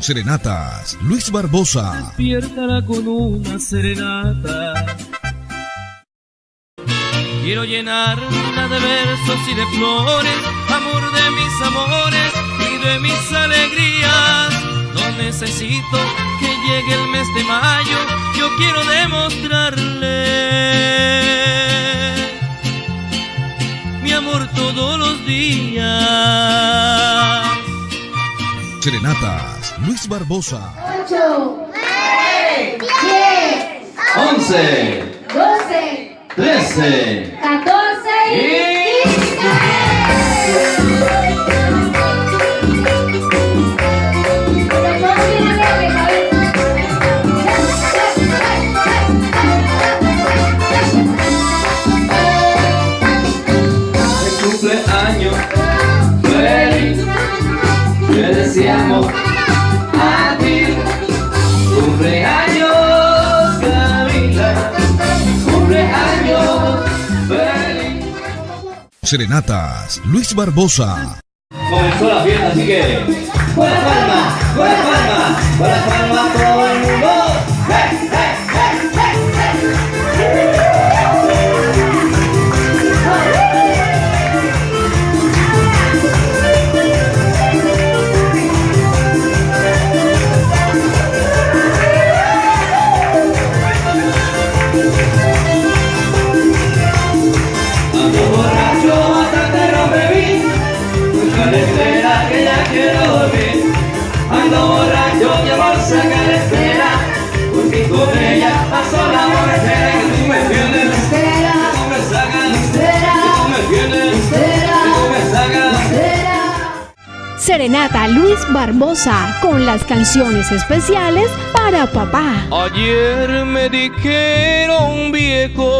Serenatas, Luis Barbosa. Despiértala con una serenata. Quiero llenarla de versos y de flores, amor de mis amores y de mis alegrías. No necesito que llegue el mes de mayo, yo quiero demostrarle mi amor todos los días. Serenatas, Luis Barbosa. 8, 9, 10, 11, 12, 13 14 y El cumpleaños feliz Te deseamos Serenatas, Luis Barbosa. Comenzó la fiesta, así que la palma, la palma, con quiero dormir Ando borracho que por sacar espera Porque con ella pasó la borrachera Que tú me tienes Espera. Que tú me sacas Espera. Que tú me tienes Espera. Que tú me sacas Serenata Luis Barbosa con las canciones especiales para papá. Ayer me dijeron viejo,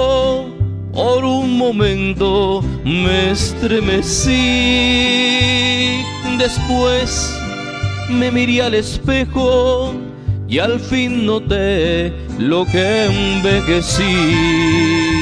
momento me estremecí. Después me miré al espejo y al fin noté lo que envejecí.